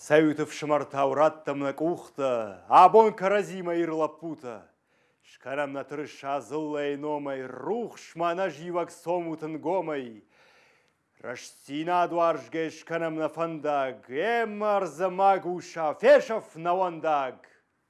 Сәуітов шымарта ураттымны кухты, Абон каразима ирлапута. Шкарамна тырыша зыллай номай, Рух шмана живак сомутын гомай. Раштина дуаржге шканамна фандаг, Эммар замагуша фешов навандаг.